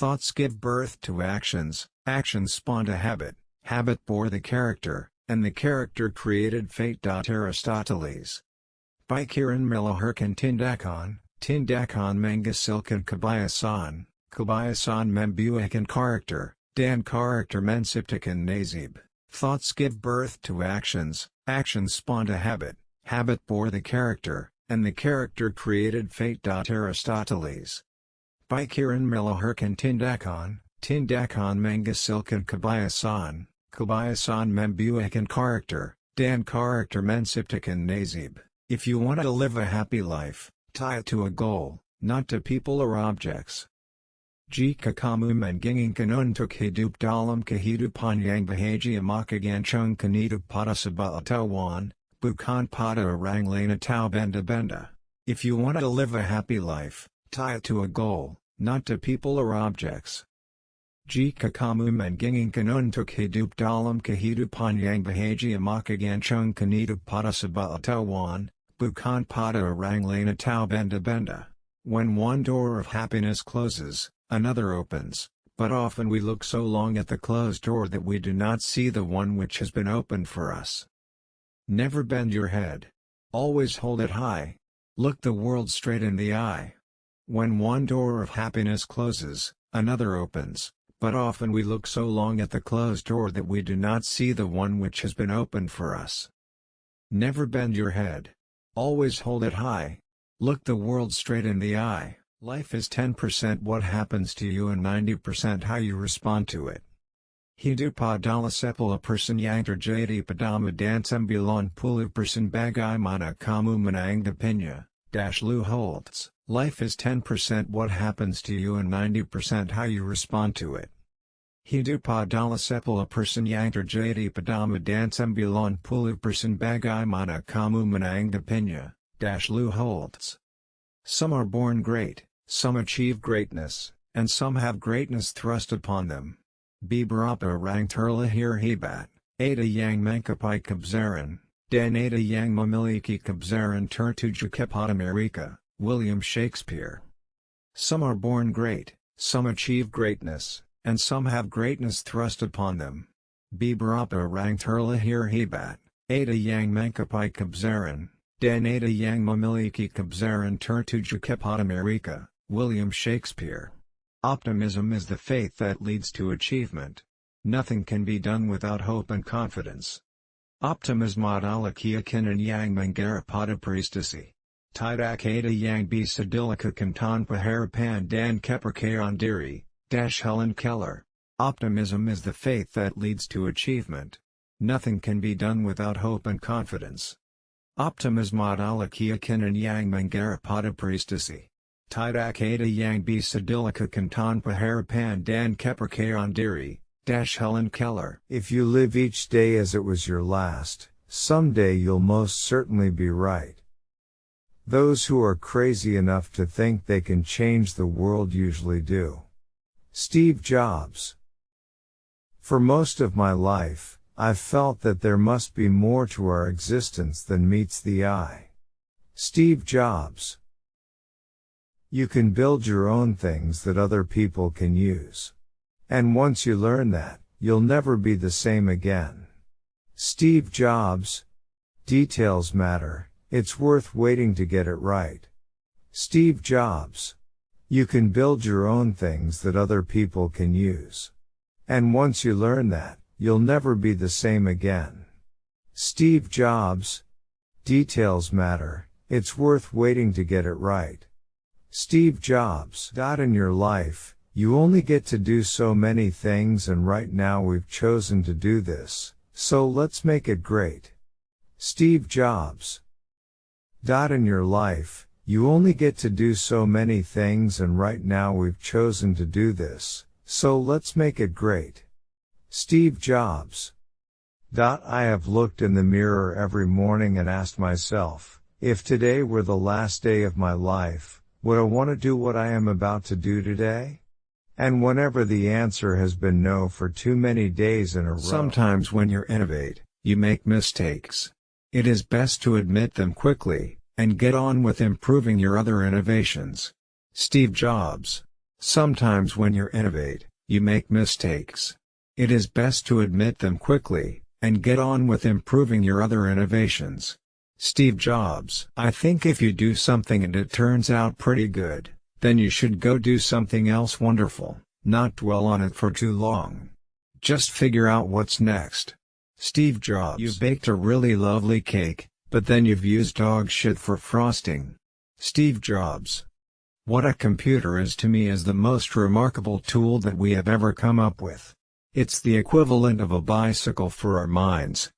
Thoughts give birth to actions, actions spawned a habit, habit bore the character, and the character created fate. Aristoteles. By Kiran Miloherkan Tindakon, Tindakon Mangasilkan Kabayasan, Kabayasan Membuakan character, Dan character Mensiptikan Nazib. Thoughts give birth to actions, actions spawned a habit, habit bore the character, and the character created fate. Aristoteles. By Kiran Miloherkan Tindakon, Tindakon Mangasilkan Kabayasan, Kabayasan Membuakan character, Dan character Mensiptikan Nazib. If you want to live a happy life, tie it to a goal, not to people or objects. Jika kamu menginginkan untuk hidup dalam kehidupan yang bahagia maka gancung kanidu pada tawan, bukan pada orang lain atau benda-benda. If you want to live a happy life, tie it to a goal, not to people or objects. Jika kamu menginginkan untuk hidup dalam kehidupan yang bahagia maka gancung kanidu pada sebuah tawan, bukan pada orang lain atau benda-benda. When one door of happiness closes, another opens, but often we look so long at the closed door that we do not see the one which has been opened for us. Never bend your head. Always hold it high. Look the world straight in the eye. When one door of happiness closes, another opens, but often we look so long at the closed door that we do not see the one which has been opened for us. Never bend your head. Always hold it high. Look the world straight in the eye. Life is 10% what happens to you and 90% how you respond to it. Hidup adalah sepuluh person terjadi padama dan sembilan puluh person bagaimana kamu menanggapinya, dash Lou Holtz. Life is 10% what happens to you and 90% how you respond to it. Hidup adalah sepuluh person yang terjadi padama dan sembilan puluh person bagaimana kamu menanggapinya, dash Lou Holtz. Some are born great, some achieve greatness, and some have greatness thrust upon them. Beberapa orang terlahir hebat, ada yang mengkapai kebesaran, dan ada yang memiliki kebesaran tertuju kepada mereka, William Shakespeare. Some are born great, some achieve greatness, and some have greatness thrust upon them. Beberapa Rang terlahir hebat, ada yang mengkapai kebesaran, dan ada yang memiliki kebesaran tertuju kepada mereka, William Shakespeare. Optimism is the faith that leads to achievement. Nothing can be done without hope and confidence. Optimism adalah keyakinan yang menggarap prestasi. Tidak ada yang bisa dilakukan tanpa harapan dan kepercayaan Dash Helen Keller. Optimism is the faith that leads to achievement. Nothing can be done without hope and confidence. Optimism adalah keyakinan yang menggarap prestasi. Tidak ada yang bisa dilakukan tanpa harapan dan kepercayaan diri, Helen Keller. If you live each day as it was your last, someday you'll most certainly be right. Those who are crazy enough to think they can change the world usually do. Steve Jobs. For most of my life, I've felt that there must be more to our existence than meets the eye. Steve Jobs. You can build your own things that other people can use. And once you learn that, you'll never be the same again. Steve Jobs. Details matter, it's worth waiting to get it right. Steve Jobs. You can build your own things that other people can use. And once you learn that, you'll never be the same again. Steve Jobs. Details matter, it's worth waiting to get it right. Steve Jobs. Dot in your life, you only get to do so many things and right now we've chosen to do this, so let's make it great. Steve Jobs. Dot In your life, you only get to do so many things and right now we've chosen to do this, so let's make it great. Steve Jobs. Dot I have looked in the mirror every morning and asked myself, if today were the last day of my life, would I want to do what I am about to do today? And whenever the answer has been no for too many days in a row. Sometimes when you innovate, you make mistakes. It is best to admit them quickly, and get on with improving your other innovations. Steve Jobs. Sometimes when you innovate, you make mistakes. It is best to admit them quickly, and get on with improving your other innovations. Steve Jobs I think if you do something and it turns out pretty good, then you should go do something else wonderful, not dwell on it for too long. Just figure out what's next. Steve Jobs You baked a really lovely cake, but then you've used dog shit for frosting. Steve Jobs What a computer is to me is the most remarkable tool that we have ever come up with. It's the equivalent of a bicycle for our minds.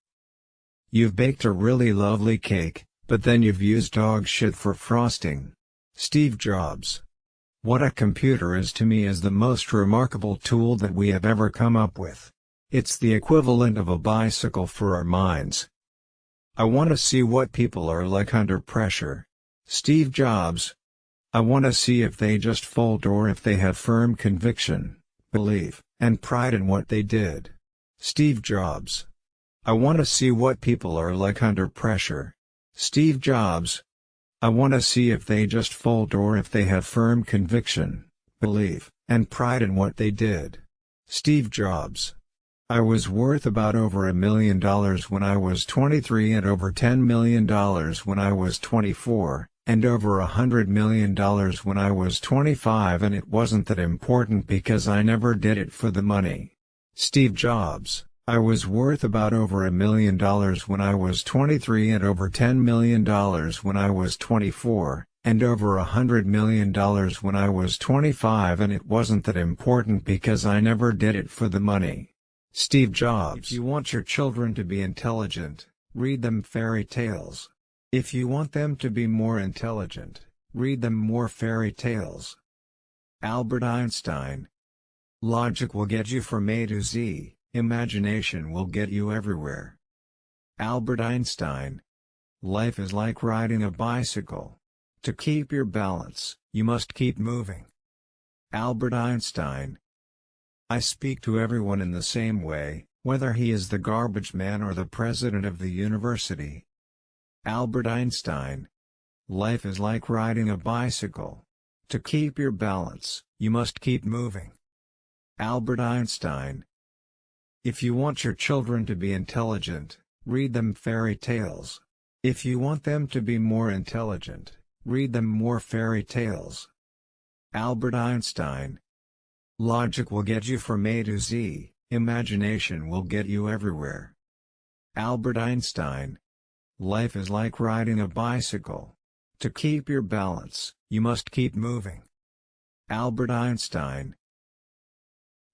You've baked a really lovely cake, but then you've used dog shit for frosting. Steve Jobs what a computer is to me is the most remarkable tool that we have ever come up with. It's the equivalent of a bicycle for our minds. I want to see what people are like under pressure. Steve Jobs. I want to see if they just fold or if they have firm conviction, belief, and pride in what they did. Steve Jobs. I want to see what people are like under pressure. Steve Jobs. I want to see if they just fold or if they have firm conviction, belief, and pride in what they did. Steve Jobs. I was worth about over a million dollars when I was 23 and over $10 million when I was 24, and over a hundred million dollars when I was 25 and it wasn't that important because I never did it for the money. Steve Jobs I was worth about over a million dollars when I was 23 and over $10 million when I was 24, and over a hundred million dollars when I was 25 and it wasn't that important because I never did it for the money. Steve Jobs If you want your children to be intelligent, read them fairy tales. If you want them to be more intelligent, read them more fairy tales. Albert Einstein Logic will get you from A to Z. Imagination will get you everywhere. Albert Einstein. Life is like riding a bicycle. To keep your balance, you must keep moving. Albert Einstein. I speak to everyone in the same way, whether he is the garbage man or the president of the university. Albert Einstein. Life is like riding a bicycle. To keep your balance, you must keep moving. Albert Einstein. If you want your children to be intelligent, read them fairy tales. If you want them to be more intelligent, read them more fairy tales. Albert Einstein Logic will get you from A to Z, imagination will get you everywhere. Albert Einstein Life is like riding a bicycle. To keep your balance, you must keep moving. Albert Einstein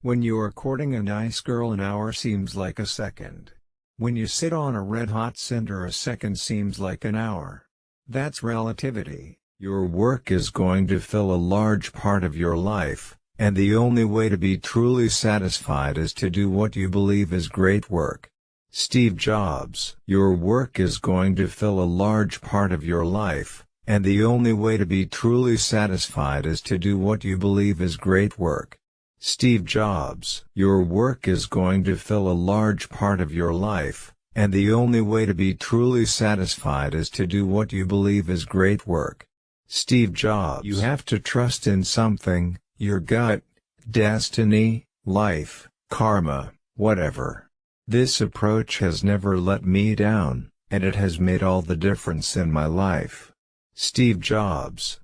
when you are courting a nice girl an hour seems like a second. When you sit on a red-hot cinder a second seems like an hour. That's relativity. Your work is going to fill a large part of your life, and the only way to be truly satisfied is to do what you believe is great work. Steve Jobs Your work is going to fill a large part of your life, and the only way to be truly satisfied is to do what you believe is great work. Steve Jobs Your work is going to fill a large part of your life, and the only way to be truly satisfied is to do what you believe is great work. Steve Jobs You have to trust in something, your gut, destiny, life, karma, whatever. This approach has never let me down, and it has made all the difference in my life. Steve Jobs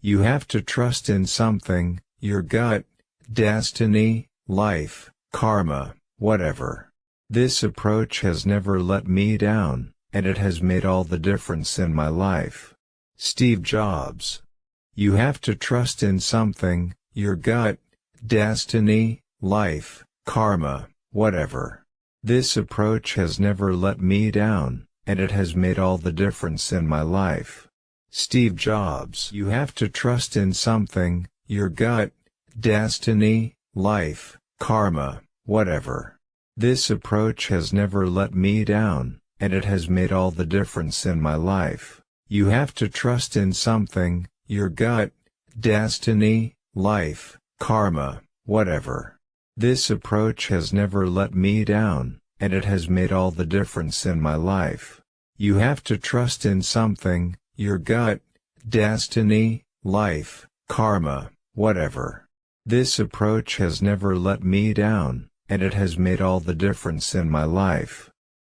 You have to trust in something, your gut, destiny, life, karma, whatever. This approach has never let me down, and it has made all the difference in my life. Steve Jobs. You have to trust in something, your gut, destiny, life, karma, whatever. This approach has never let me down, and it has made all the difference in my life. Steve Jobs. You have to trust in something, your gut, destiny, life, karma, whatever. This approach has never let me down, and it has made all the difference in my life. You have to trust in something, your gut, destiny, life, karma, whatever. This approach has never let me down, and it has made all the difference in my life. You have to trust in something, your gut, destiny, life, karma, whatever. This approach has never let me down, and it has made all the difference in my life.